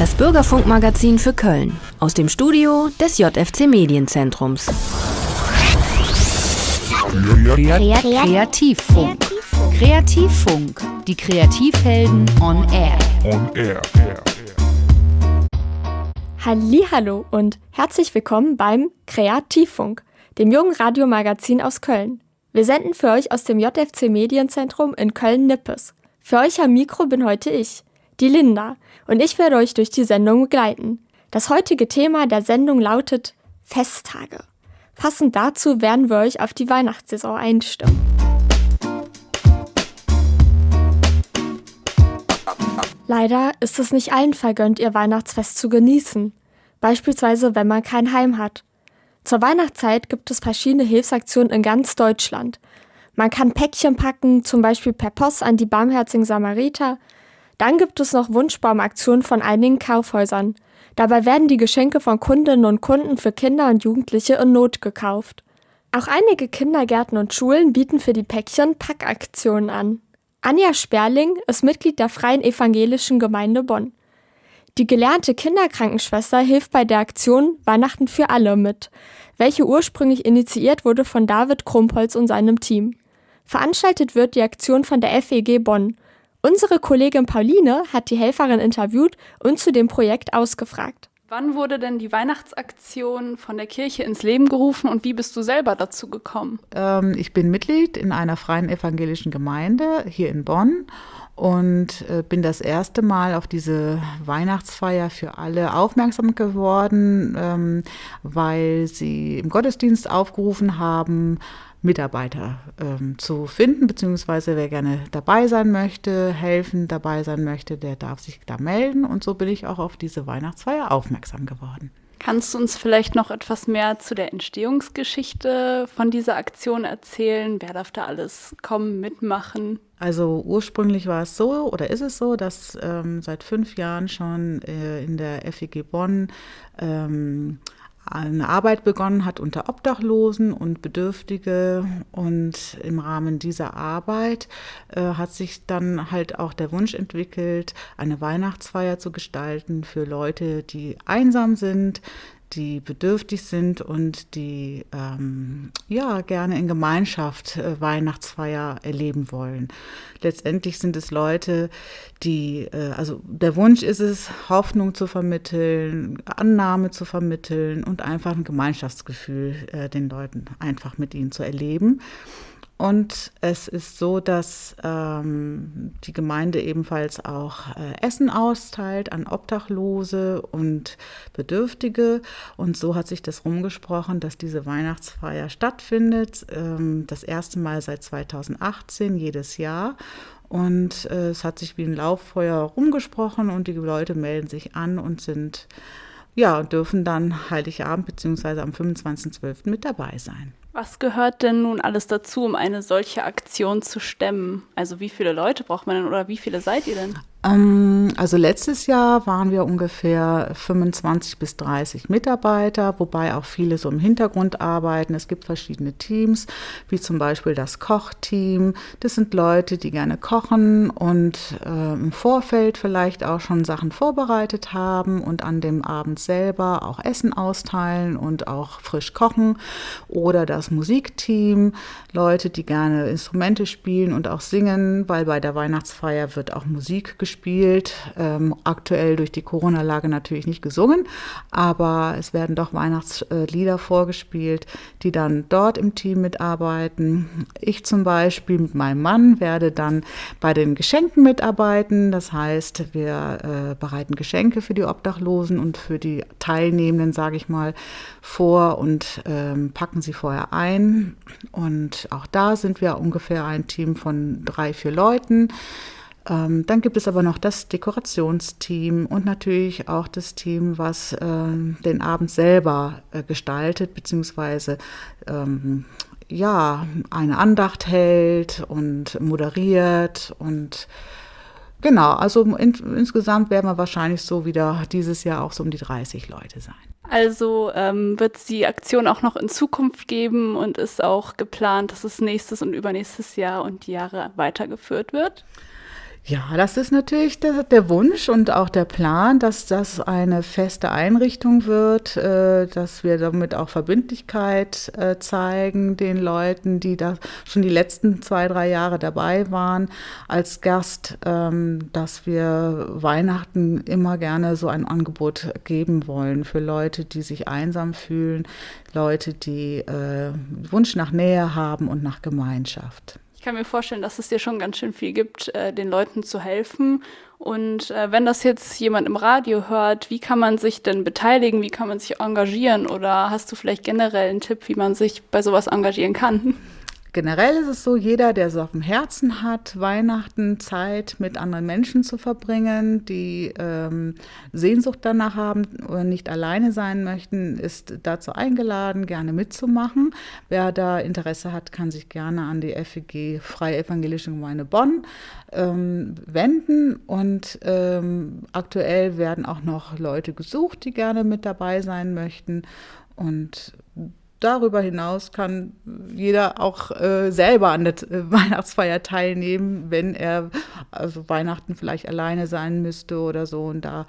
Das Bürgerfunkmagazin für Köln aus dem Studio des JFC Medienzentrums. Kreativfunk. Kreativfunk. Die Kreativhelden on Air. On Air. Hallo und herzlich willkommen beim Kreativfunk, dem jungen Radiomagazin aus Köln. Wir senden für euch aus dem JFC Medienzentrum in Köln-Nippes. Für euch am Mikro bin heute ich, die Linda, und ich werde euch durch die Sendung begleiten. Das heutige Thema der Sendung lautet Festtage. Passend dazu werden wir euch auf die Weihnachtssaison einstimmen. Leider ist es nicht allen vergönnt, ihr Weihnachtsfest zu genießen. Beispielsweise, wenn man kein Heim hat. Zur Weihnachtszeit gibt es verschiedene Hilfsaktionen in ganz Deutschland. Man kann Päckchen packen, zum Beispiel per Post an die Barmherzigen Samariter. Dann gibt es noch Wunschbaumaktionen von einigen Kaufhäusern. Dabei werden die Geschenke von Kundinnen und Kunden für Kinder und Jugendliche in Not gekauft. Auch einige Kindergärten und Schulen bieten für die Päckchen Packaktionen an. Anja Sperling ist Mitglied der Freien Evangelischen Gemeinde Bonn. Die gelernte Kinderkrankenschwester hilft bei der Aktion Weihnachten für alle mit, welche ursprünglich initiiert wurde von David Krumpholz und seinem Team. Veranstaltet wird die Aktion von der FEG Bonn Unsere Kollegin Pauline hat die Helferin interviewt und zu dem Projekt ausgefragt. Wann wurde denn die Weihnachtsaktion von der Kirche ins Leben gerufen und wie bist du selber dazu gekommen? Ähm, ich bin Mitglied in einer freien evangelischen Gemeinde hier in Bonn und äh, bin das erste Mal auf diese Weihnachtsfeier für alle aufmerksam geworden, ähm, weil sie im Gottesdienst aufgerufen haben, Mitarbeiter ähm, zu finden, beziehungsweise wer gerne dabei sein möchte, helfen dabei sein möchte, der darf sich da melden. Und so bin ich auch auf diese Weihnachtsfeier aufmerksam geworden. Kannst du uns vielleicht noch etwas mehr zu der Entstehungsgeschichte von dieser Aktion erzählen? Wer darf da alles kommen, mitmachen? Also ursprünglich war es so oder ist es so, dass ähm, seit fünf Jahren schon äh, in der FEG Bonn ähm, eine Arbeit begonnen hat unter Obdachlosen und Bedürftige. Und im Rahmen dieser Arbeit äh, hat sich dann halt auch der Wunsch entwickelt, eine Weihnachtsfeier zu gestalten für Leute, die einsam sind, die bedürftig sind und die ähm, ja gerne in Gemeinschaft äh, Weihnachtsfeier erleben wollen. Letztendlich sind es Leute, die, äh, also der Wunsch ist es, Hoffnung zu vermitteln, Annahme zu vermitteln und einfach ein Gemeinschaftsgefühl äh, den Leuten einfach mit ihnen zu erleben. Und es ist so, dass ähm, die Gemeinde ebenfalls auch äh, Essen austeilt an Obdachlose und Bedürftige. Und so hat sich das rumgesprochen, dass diese Weihnachtsfeier stattfindet. Ähm, das erste Mal seit 2018 jedes Jahr. Und äh, es hat sich wie ein Lauffeuer rumgesprochen und die Leute melden sich an und sind, ja, dürfen dann Heiligabend bzw. am 25.12. mit dabei sein. Was gehört denn nun alles dazu, um eine solche Aktion zu stemmen? Also wie viele Leute braucht man denn oder wie viele seid ihr denn? Ähm, also letztes Jahr waren wir ungefähr 25 bis 30 Mitarbeiter, wobei auch viele so im Hintergrund arbeiten. Es gibt verschiedene Teams, wie zum Beispiel das Kochteam. Das sind Leute, die gerne kochen und äh, im Vorfeld vielleicht auch schon Sachen vorbereitet haben und an dem Abend selber auch Essen austeilen und auch frisch kochen. Oder das Musikteam, Leute, die gerne Instrumente spielen und auch singen, weil bei der Weihnachtsfeier wird auch Musik gespielt gespielt. Ähm, aktuell durch die Corona-Lage natürlich nicht gesungen, aber es werden doch Weihnachtslieder vorgespielt, die dann dort im Team mitarbeiten. Ich zum Beispiel mit meinem Mann werde dann bei den Geschenken mitarbeiten. Das heißt, wir äh, bereiten Geschenke für die Obdachlosen und für die Teilnehmenden, sage ich mal, vor und ähm, packen sie vorher ein. Und auch da sind wir ungefähr ein Team von drei, vier Leuten. Ähm, dann gibt es aber noch das Dekorationsteam und natürlich auch das Team, was äh, den Abend selber äh, gestaltet, beziehungsweise ähm, ja, eine Andacht hält und moderiert und genau, also in, insgesamt werden wir wahrscheinlich so wieder dieses Jahr auch so um die 30 Leute sein. Also ähm, wird es die Aktion auch noch in Zukunft geben und ist auch geplant, dass es nächstes und übernächstes Jahr und die Jahre weitergeführt wird? Ja, das ist natürlich der, der, Wunsch und auch der Plan, dass das eine feste Einrichtung wird, äh, dass wir damit auch Verbindlichkeit äh, zeigen den Leuten, die da schon die letzten zwei, drei Jahre dabei waren als Gast, ähm, dass wir Weihnachten immer gerne so ein Angebot geben wollen für Leute, die sich einsam fühlen, Leute, die äh, Wunsch nach Nähe haben und nach Gemeinschaft. Ich kann mir vorstellen, dass es dir schon ganz schön viel gibt, äh, den Leuten zu helfen. Und äh, wenn das jetzt jemand im Radio hört, wie kann man sich denn beteiligen? Wie kann man sich engagieren? Oder hast du vielleicht generell einen Tipp, wie man sich bei sowas engagieren kann? Generell ist es so, jeder, der es auf dem Herzen hat, Weihnachten Zeit mit anderen Menschen zu verbringen, die ähm, Sehnsucht danach haben oder nicht alleine sein möchten, ist dazu eingeladen, gerne mitzumachen. Wer da Interesse hat, kann sich gerne an die FEG Freie Evangelische Gemeinde Bonn ähm, wenden. Und ähm, aktuell werden auch noch Leute gesucht, die gerne mit dabei sein möchten. Und darüber hinaus kann jeder auch äh, selber an der äh, Weihnachtsfeier teilnehmen, wenn er also Weihnachten vielleicht alleine sein müsste oder so und da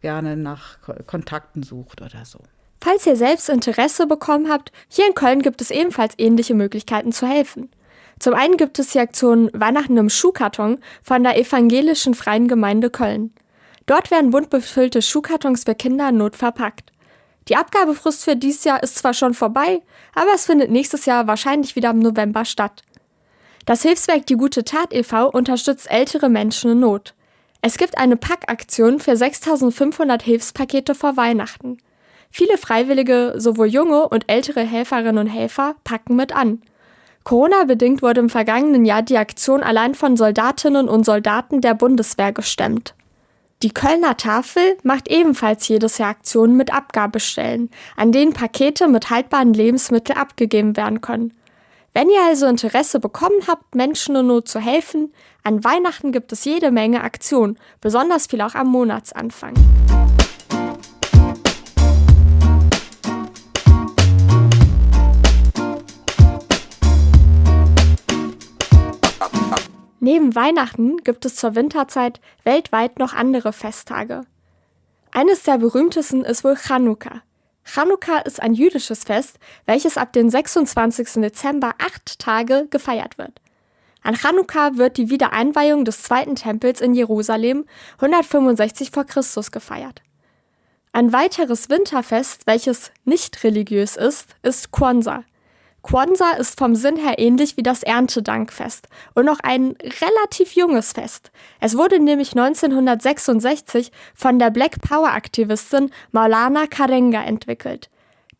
gerne nach Kontakten sucht oder so. Falls ihr selbst Interesse bekommen habt, hier in Köln gibt es ebenfalls ähnliche Möglichkeiten zu helfen. Zum einen gibt es die Aktion Weihnachten im Schuhkarton von der Evangelischen Freien Gemeinde Köln. Dort werden bunt befüllte Schuhkartons für Kinder in Not verpackt. Die Abgabefrist für dieses Jahr ist zwar schon vorbei, aber es findet nächstes Jahr wahrscheinlich wieder im November statt. Das Hilfswerk Die Gute Tat e.V. unterstützt ältere Menschen in Not. Es gibt eine Packaktion für 6500 Hilfspakete vor Weihnachten. Viele Freiwillige, sowohl junge und ältere Helferinnen und Helfer, packen mit an. Corona-bedingt wurde im vergangenen Jahr die Aktion allein von Soldatinnen und Soldaten der Bundeswehr gestemmt. Die Kölner Tafel macht ebenfalls jedes Jahr Aktionen mit Abgabestellen, an denen Pakete mit haltbaren Lebensmitteln abgegeben werden können. Wenn ihr also Interesse bekommen habt, Menschen in Not zu helfen, an Weihnachten gibt es jede Menge Aktionen, besonders viel auch am Monatsanfang. Neben Weihnachten gibt es zur Winterzeit weltweit noch andere Festtage. Eines der berühmtesten ist wohl Chanukka. Chanukka ist ein jüdisches Fest, welches ab dem 26. Dezember acht Tage gefeiert wird. An Chanukka wird die Wiedereinweihung des zweiten Tempels in Jerusalem 165 v. Chr. gefeiert. Ein weiteres Winterfest, welches nicht religiös ist, ist Kwanzaa. Kwanzaa ist vom Sinn her ähnlich wie das Erntedankfest und noch ein relativ junges Fest. Es wurde nämlich 1966 von der Black Power Aktivistin Maulana Karenga entwickelt.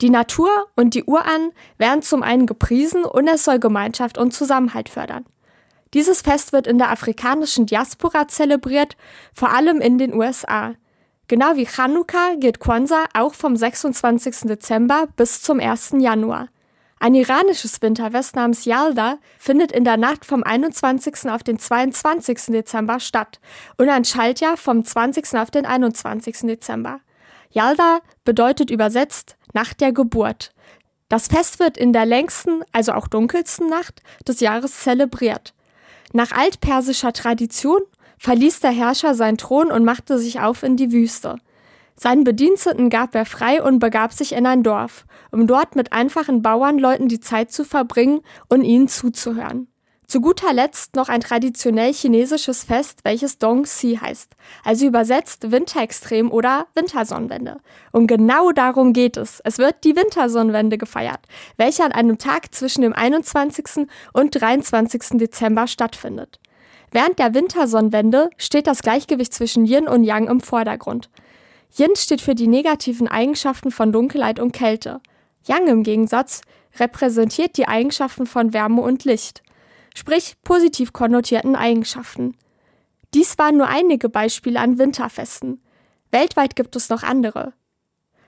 Die Natur und die Uran werden zum einen gepriesen und es soll Gemeinschaft und Zusammenhalt fördern. Dieses Fest wird in der afrikanischen Diaspora zelebriert, vor allem in den USA. Genau wie Chanukka geht Kwanzaa auch vom 26. Dezember bis zum 1. Januar. Ein iranisches Winterfest namens Yalda findet in der Nacht vom 21. auf den 22. Dezember statt und ein Schaltjahr vom 20. auf den 21. Dezember. Yalda bedeutet übersetzt Nacht der Geburt. Das Fest wird in der längsten, also auch dunkelsten Nacht des Jahres zelebriert. Nach altpersischer Tradition verließ der Herrscher seinen Thron und machte sich auf in die Wüste. Seinen Bediensteten gab er frei und begab sich in ein Dorf, um dort mit einfachen Bauernleuten die Zeit zu verbringen und ihnen zuzuhören. Zu guter Letzt noch ein traditionell chinesisches Fest, welches Dongxi heißt, also übersetzt Winterextrem oder Wintersonnenwende. Und genau darum geht es. Es wird die Wintersonnenwende gefeiert, welche an einem Tag zwischen dem 21. und 23. Dezember stattfindet. Während der Wintersonnenwende steht das Gleichgewicht zwischen Yin und Yang im Vordergrund. Yin steht für die negativen Eigenschaften von Dunkelheit und Kälte. Yang im Gegensatz repräsentiert die Eigenschaften von Wärme und Licht, sprich positiv konnotierten Eigenschaften. Dies waren nur einige Beispiele an Winterfesten. Weltweit gibt es noch andere.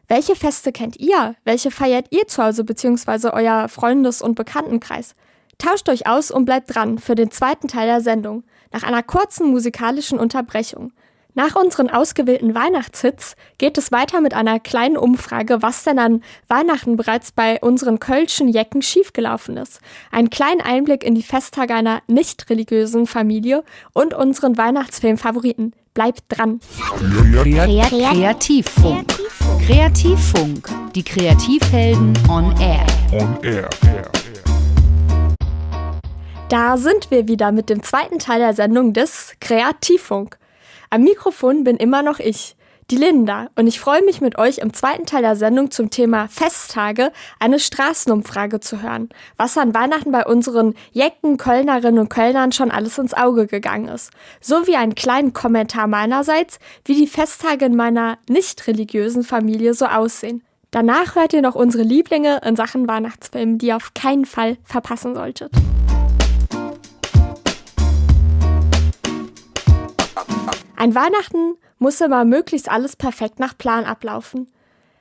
Welche Feste kennt ihr? Welche feiert ihr zu Hause bzw. euer Freundes- und Bekanntenkreis? Tauscht euch aus und bleibt dran für den zweiten Teil der Sendung, nach einer kurzen musikalischen Unterbrechung. Nach unseren ausgewählten Weihnachtshits geht es weiter mit einer kleinen Umfrage, was denn an Weihnachten bereits bei unseren kölschen Jecken schiefgelaufen ist. Ein kleinen Einblick in die Festtage einer nicht religiösen Familie und unseren Weihnachtsfilm-Favoriten. Bleibt dran! Kreativfunk. Kreativfunk. Die Kreativhelden on Air. On air. Da sind wir wieder mit dem zweiten Teil der Sendung des Kreativfunk. Am Mikrofon bin immer noch ich, die Linda, und ich freue mich mit euch im zweiten Teil der Sendung zum Thema Festtage eine Straßenumfrage zu hören, was an Weihnachten bei unseren Jecken, Kölnerinnen und Kölnern schon alles ins Auge gegangen ist, sowie einen kleinen Kommentar meinerseits, wie die Festtage in meiner nicht religiösen Familie so aussehen. Danach hört ihr noch unsere Lieblinge in Sachen Weihnachtsfilmen, die ihr auf keinen Fall verpassen solltet. Ein Weihnachten muss immer möglichst alles perfekt nach Plan ablaufen.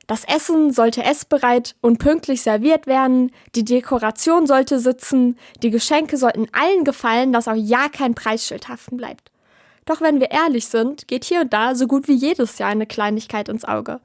Das Essen sollte essbereit und pünktlich serviert werden, die Dekoration sollte sitzen, die Geschenke sollten allen gefallen, dass auch ja kein Preisschild haften bleibt. Doch wenn wir ehrlich sind, geht hier und da so gut wie jedes Jahr eine Kleinigkeit ins Auge.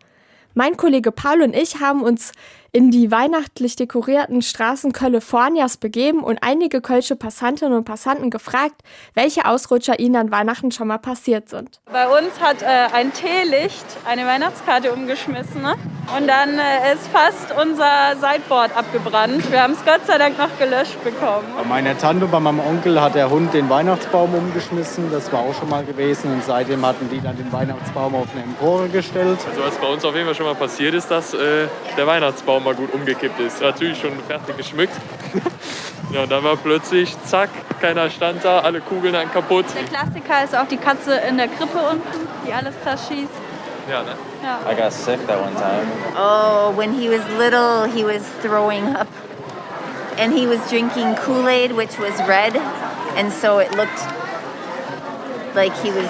Mein Kollege Paul und ich haben uns in die weihnachtlich dekorierten Straßen Californias begeben und einige kölsche Passantinnen und Passanten gefragt, welche Ausrutscher ihnen an Weihnachten schon mal passiert sind. Bei uns hat äh, ein Teelicht eine Weihnachtskarte umgeschmissen ne? und dann äh, ist fast unser Sideboard abgebrannt. Wir haben es Gott sei Dank noch gelöscht bekommen. Bei meiner Tante, bei meinem Onkel hat der Hund den Weihnachtsbaum umgeschmissen. Das war auch schon mal gewesen und seitdem hatten die dann den Weihnachtsbaum auf eine Empore gestellt. Also was bei uns auf jeden Fall schon mal passiert ist, dass äh, der Weihnachtsbaum mal gut umgekippt ist. Natürlich schon fertig geschmückt. ja, und dann war plötzlich, zack, keiner stand da, alle Kugeln dann kaputt. Der Klassiker ist auch die Katze in der Krippe unten, die alles zerschießt. Ja, ne? Ja. I got sick that one time. Oh, when he was little, he was throwing up. And he was drinking Kool Aid, which was red. And so it looked like he was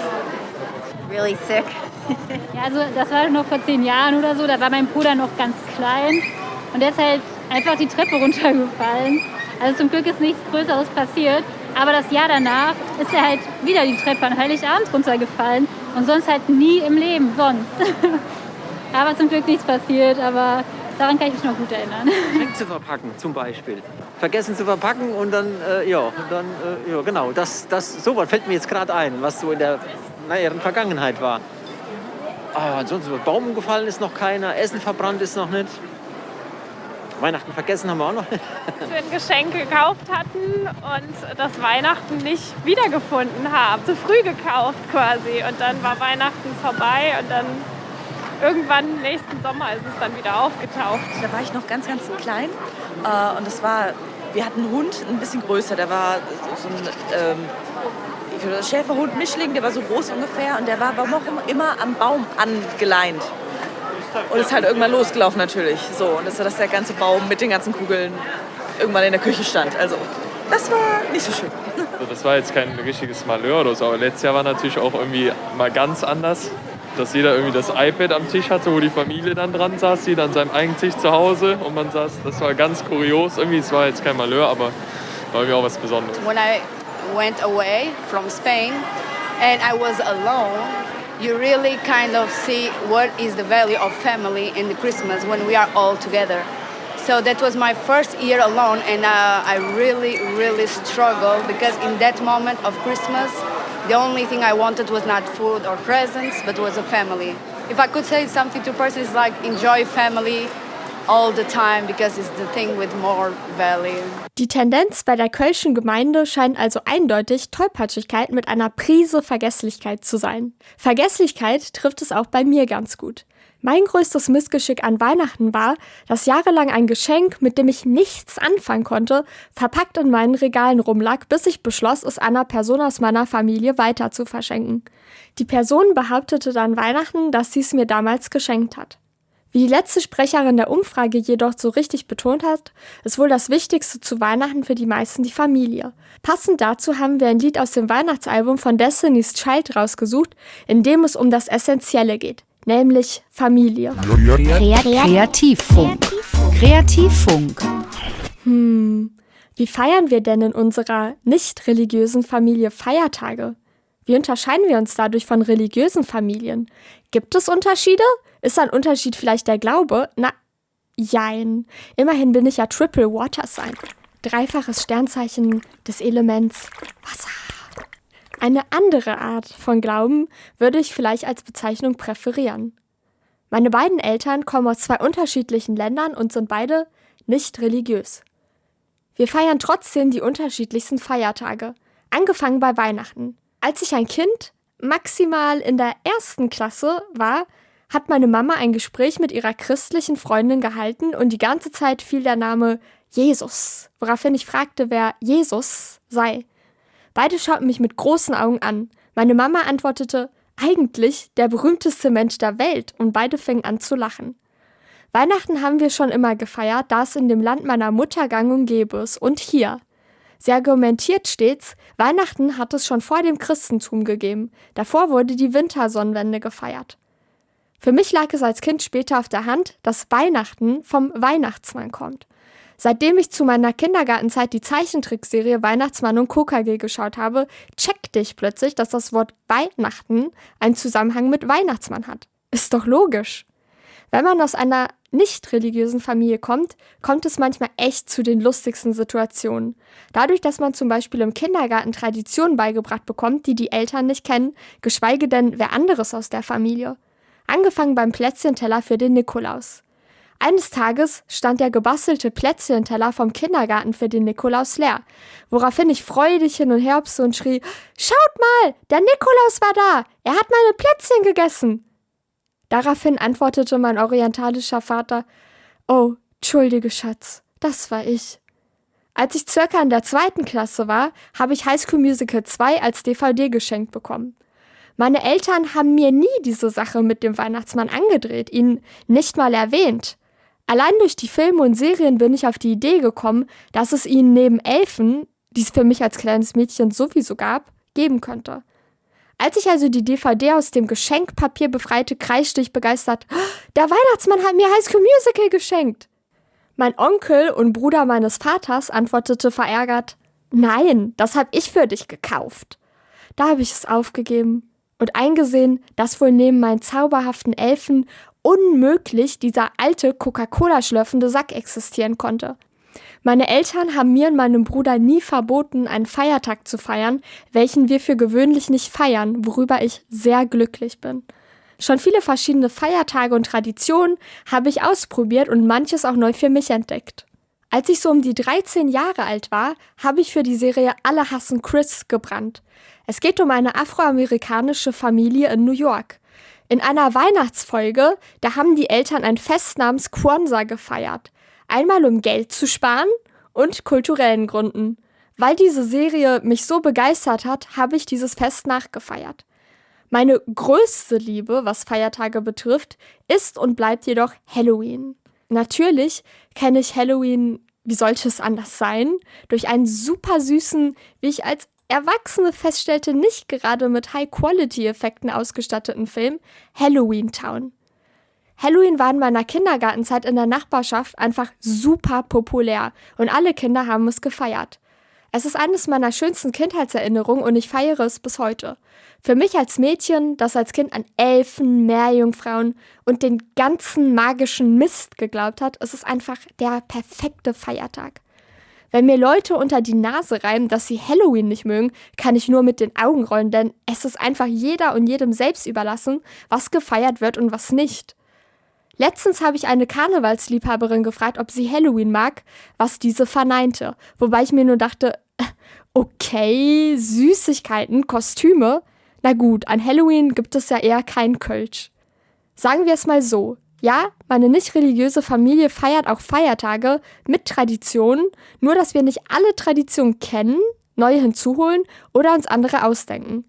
really sick. Ja, also das war noch vor zehn Jahren oder so, da war mein Bruder noch ganz klein und der ist halt einfach die Treppe runtergefallen. Also zum Glück ist nichts Größeres passiert, aber das Jahr danach ist er halt wieder die Treppe an Heiligabend runtergefallen und sonst halt nie im Leben, sonst. aber zum Glück nichts passiert, aber daran kann ich mich noch gut erinnern. Geschenk zu verpacken zum Beispiel. Vergessen zu verpacken und dann, äh, ja, dann, äh, ja, genau, das, das, sowas fällt mir jetzt gerade ein, was so in der näheren Vergangenheit war. Ah, ansonsten Baum umgefallen ist noch keiner, Essen verbrannt ist noch nicht. Weihnachten vergessen haben wir auch noch nicht. Dass wir ein Geschenk gekauft hatten und das Weihnachten nicht wiedergefunden haben. Zu früh gekauft quasi. Und dann war Weihnachten vorbei und dann irgendwann nächsten Sommer ist es dann wieder aufgetaucht. Da war ich noch ganz, ganz klein. Äh, und das war, wir hatten einen Hund, ein bisschen größer. Der war so ein ähm, Schäferhund Mischling, der war so groß ungefähr. Und der war warum auch immer am Baum angeleint. Und ist halt irgendwann losgelaufen natürlich. So, und das war, dass der ganze Baum mit den ganzen Kugeln irgendwann in der Küche stand. Also, das war nicht so schön. Also das war jetzt kein richtiges Malheur oder so, aber letztes Jahr war natürlich auch irgendwie mal ganz anders. Dass jeder irgendwie das iPad am Tisch hatte, wo die Familie dann dran saß, jeder an seinem eigenen Tisch zu Hause und man saß, das war ganz kurios. Irgendwie, es war jetzt kein Malheur, aber war irgendwie auch was Besonderes. When I went away from Spain and I was alone, you really kind of see what is the value of family in the Christmas when we are all together. So that was my first year alone, and uh, I really, really struggled because in that moment of Christmas, the only thing I wanted was not food or presents, but was a family. If I could say something to a person, it's like enjoy family all the time because it's the thing with more value. Die Tendenz bei der Kölschen Gemeinde scheint also eindeutig Tollpatschigkeit mit einer Prise Vergesslichkeit zu sein. Vergesslichkeit trifft es auch bei mir ganz gut. Mein größtes Missgeschick an Weihnachten war, dass jahrelang ein Geschenk, mit dem ich nichts anfangen konnte, verpackt in meinen Regalen rumlag, bis ich beschloss, es einer Person aus meiner Familie weiter zu verschenken. Die Person behauptete dann Weihnachten, dass sie es mir damals geschenkt hat. Wie die letzte Sprecherin der Umfrage jedoch so richtig betont hat, ist wohl das Wichtigste zu Weihnachten für die meisten die Familie. Passend dazu haben wir ein Lied aus dem Weihnachtsalbum von Destiny's Child rausgesucht, in dem es um das Essentielle geht, nämlich Familie. Kreativfunk. Kreativfunk. Hm, wie feiern wir denn in unserer nicht religiösen Familie Feiertage? Wie unterscheiden wir uns dadurch von religiösen Familien? Gibt es Unterschiede? Ist ein Unterschied vielleicht der Glaube? Na, jein. Immerhin bin ich ja Triple Water Sign. Dreifaches Sternzeichen des Elements Wasser. Eine andere Art von Glauben würde ich vielleicht als Bezeichnung präferieren. Meine beiden Eltern kommen aus zwei unterschiedlichen Ländern und sind beide nicht religiös. Wir feiern trotzdem die unterschiedlichsten Feiertage, angefangen bei Weihnachten. Als ich ein Kind maximal in der ersten Klasse war, hat meine Mama ein Gespräch mit ihrer christlichen Freundin gehalten und die ganze Zeit fiel der Name Jesus, woraufhin ich fragte, wer Jesus sei. Beide schauten mich mit großen Augen an. Meine Mama antwortete, eigentlich der berühmteste Mensch der Welt, und beide fingen an zu lachen. Weihnachten haben wir schon immer gefeiert, da es in dem Land meiner Mutter gang und gäbe ist, und hier. Sie argumentiert stets, Weihnachten hat es schon vor dem Christentum gegeben. Davor wurde die Wintersonnenwende gefeiert. Für mich lag es als Kind später auf der Hand, dass Weihnachten vom Weihnachtsmann kommt. Seitdem ich zu meiner Kindergartenzeit die Zeichentrickserie Weihnachtsmann und KKG geschaut habe, checkte ich plötzlich, dass das Wort Weihnachten einen Zusammenhang mit Weihnachtsmann hat. Ist doch logisch. Wenn man aus einer nicht religiösen Familie kommt, kommt es manchmal echt zu den lustigsten Situationen. Dadurch, dass man zum Beispiel im Kindergarten Traditionen beigebracht bekommt, die die Eltern nicht kennen, geschweige denn wer anderes aus der Familie. Angefangen beim Plätzchenteller für den Nikolaus. Eines Tages stand der gebastelte Plätzchenteller vom Kindergarten für den Nikolaus leer, woraufhin ich freudig hin und her und schrie, Schaut mal, der Nikolaus war da, er hat meine Plätzchen gegessen. Daraufhin antwortete mein orientalischer Vater, Oh, entschuldige Schatz, das war ich. Als ich circa in der zweiten Klasse war, habe ich High School Musical 2 als DVD geschenkt bekommen. Meine Eltern haben mir nie diese Sache mit dem Weihnachtsmann angedreht, ihn nicht mal erwähnt. Allein durch die Filme und Serien bin ich auf die Idee gekommen, dass es ihn neben Elfen, die es für mich als kleines Mädchen sowieso gab, geben könnte. Als ich also die DVD aus dem Geschenkpapier befreite, kreischte ich begeistert, der Weihnachtsmann hat mir High School Musical geschenkt. Mein Onkel und Bruder meines Vaters antwortete verärgert, nein, das hab ich für dich gekauft. Da habe ich es aufgegeben und eingesehen, dass wohl neben meinen zauberhaften Elfen unmöglich dieser alte Coca-Cola schlürfende Sack existieren konnte. Meine Eltern haben mir und meinem Bruder nie verboten, einen Feiertag zu feiern, welchen wir für gewöhnlich nicht feiern, worüber ich sehr glücklich bin. Schon viele verschiedene Feiertage und Traditionen habe ich ausprobiert und manches auch neu für mich entdeckt. Als ich so um die 13 Jahre alt war, habe ich für die Serie Alle hassen Chris gebrannt. Es geht um eine afroamerikanische Familie in New York. In einer Weihnachtsfolge, da haben die Eltern ein Fest namens Kwanzaa gefeiert. Einmal um Geld zu sparen und kulturellen Gründen. Weil diese Serie mich so begeistert hat, habe ich dieses Fest nachgefeiert. Meine größte Liebe, was Feiertage betrifft, ist und bleibt jedoch Halloween. Natürlich kenne ich Halloween, wie sollte es anders sein, durch einen super süßen, wie ich als Erwachsene feststellte, nicht gerade mit High-Quality-Effekten ausgestatteten Film Halloween Town. Halloween war in meiner Kindergartenzeit in der Nachbarschaft einfach super populär und alle Kinder haben es gefeiert. Es ist eines meiner schönsten Kindheitserinnerungen und ich feiere es bis heute. Für mich als Mädchen, das als Kind an Elfen, Meerjungfrauen und den ganzen magischen Mist geglaubt hat, ist es einfach der perfekte Feiertag. Wenn mir Leute unter die Nase reiben, dass sie Halloween nicht mögen, kann ich nur mit den Augen rollen, denn es ist einfach jeder und jedem selbst überlassen, was gefeiert wird und was nicht. Letztens habe ich eine Karnevalsliebhaberin gefragt, ob sie Halloween mag, was diese verneinte, wobei ich mir nur dachte, okay, Süßigkeiten, Kostüme, na gut, an Halloween gibt es ja eher kein Kölsch. Sagen wir es mal so, ja, meine nicht religiöse Familie feiert auch Feiertage mit Traditionen, nur dass wir nicht alle Traditionen kennen, neue hinzuholen oder uns andere ausdenken.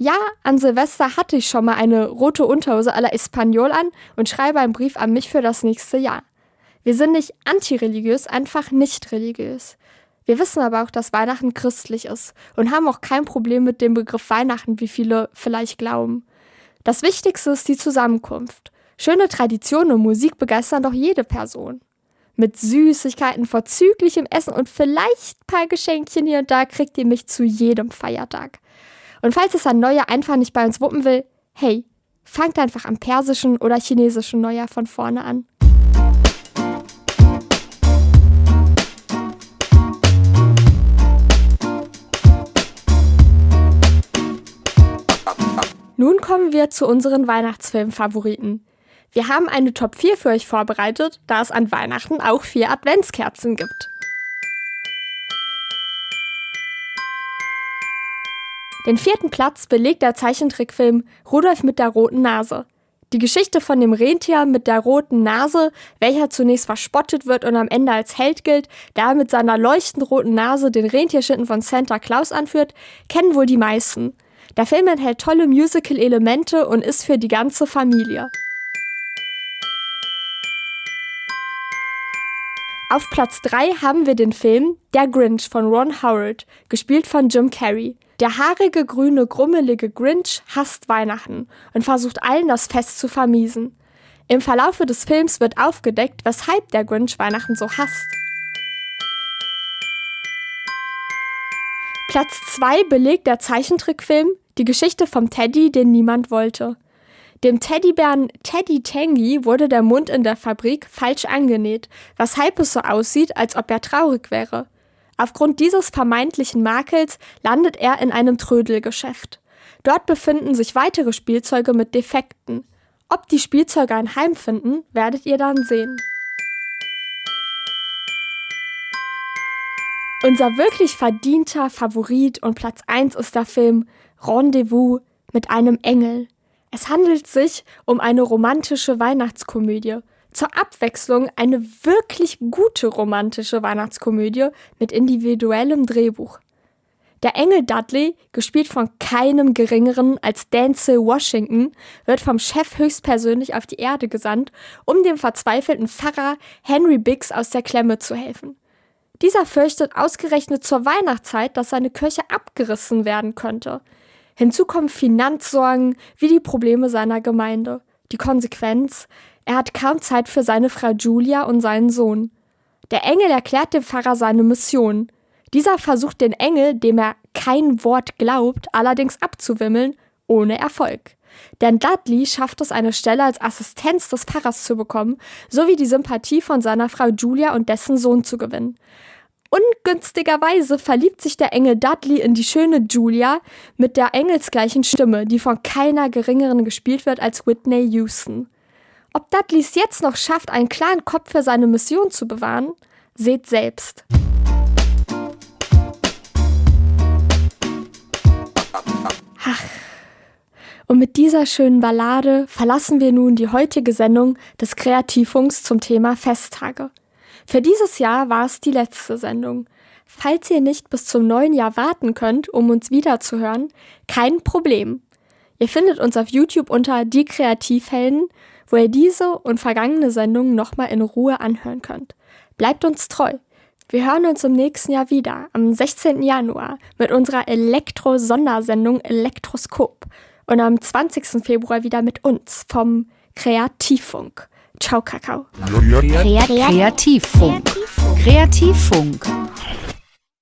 Ja, an Silvester hatte ich schon mal eine rote Unterhose à la Espanol an und schreibe einen Brief an mich für das nächste Jahr. Wir sind nicht antireligiös, einfach nicht religiös. Wir wissen aber auch, dass Weihnachten christlich ist und haben auch kein Problem mit dem Begriff Weihnachten, wie viele vielleicht glauben. Das Wichtigste ist die Zusammenkunft. Schöne Traditionen und Musik begeistern doch jede Person. Mit Süßigkeiten, vorzüglichem Essen und vielleicht ein paar Geschenkchen hier und da kriegt ihr mich zu jedem Feiertag. Und falls es ein Neujahr einfach nicht bei uns wuppen will, hey, fangt einfach am persischen oder chinesischen Neujahr von vorne an. Nun kommen wir zu unseren Weihnachtsfilm-Favoriten. Wir haben eine Top 4 für euch vorbereitet, da es an Weihnachten auch vier Adventskerzen gibt. Den vierten Platz belegt der Zeichentrickfilm Rudolf mit der roten Nase. Die Geschichte von dem Rentier mit der roten Nase, welcher zunächst verspottet wird und am Ende als Held gilt, da er mit seiner leuchtend roten Nase den Rentierschitten von Santa Claus anführt, kennen wohl die meisten. Der Film enthält tolle Musical-Elemente und ist für die ganze Familie. Auf Platz 3 haben wir den Film Der Grinch von Ron Howard, gespielt von Jim Carrey. Der haarige, grüne, grummelige Grinch hasst Weihnachten und versucht allen das Fest zu vermiesen. Im Verlaufe des Films wird aufgedeckt, weshalb der Grinch Weihnachten so hasst. Platz 2 belegt der Zeichentrickfilm die Geschichte vom Teddy, den niemand wollte. Dem Teddybären Teddy Tangy wurde der Mund in der Fabrik falsch angenäht, weshalb es so aussieht, als ob er traurig wäre. Aufgrund dieses vermeintlichen Makels landet er in einem Trödelgeschäft. Dort befinden sich weitere Spielzeuge mit Defekten. Ob die Spielzeuge ein Heim finden, werdet ihr dann sehen. Unser wirklich verdienter Favorit und Platz 1 ist der Film Rendezvous mit einem Engel. Es handelt sich um eine romantische Weihnachtskomödie. Zur Abwechslung eine wirklich gute romantische Weihnachtskomödie mit individuellem Drehbuch. Der Engel Dudley, gespielt von keinem geringeren als Denzel Washington, wird vom Chef höchstpersönlich auf die Erde gesandt, um dem verzweifelten Pfarrer Henry Biggs aus der Klemme zu helfen. Dieser fürchtet ausgerechnet zur Weihnachtszeit, dass seine Kirche abgerissen werden könnte. Hinzu kommen Finanzsorgen wie die Probleme seiner Gemeinde. Die Konsequenz, er hat kaum Zeit für seine Frau Julia und seinen Sohn. Der Engel erklärt dem Pfarrer seine Mission. Dieser versucht den Engel, dem er kein Wort glaubt, allerdings abzuwimmeln, ohne Erfolg. Denn Dudley schafft es, eine Stelle als Assistenz des Pfarrers zu bekommen, sowie die Sympathie von seiner Frau Julia und dessen Sohn zu gewinnen. Ungünstigerweise verliebt sich der Engel Dudley in die schöne Julia mit der engelsgleichen Stimme, die von keiner geringeren gespielt wird als Whitney Houston. Ob Dudley es jetzt noch schafft, einen klaren Kopf für seine Mission zu bewahren, seht selbst. Ach. Und mit dieser schönen Ballade verlassen wir nun die heutige Sendung des Kreativfunks zum Thema Festtage. Für dieses Jahr war es die letzte Sendung. Falls ihr nicht bis zum neuen Jahr warten könnt, um uns wiederzuhören, kein Problem. Ihr findet uns auf YouTube unter Die Kreativhelden, wo ihr diese und vergangene Sendungen nochmal in Ruhe anhören könnt. Bleibt uns treu. Wir hören uns im nächsten Jahr wieder, am 16. Januar, mit unserer Elektro-Sondersendung Elektroskop und am 20. Februar wieder mit uns vom Kreativfunk. Ciao, Kakao. Kreativfunk. Kreativfunk.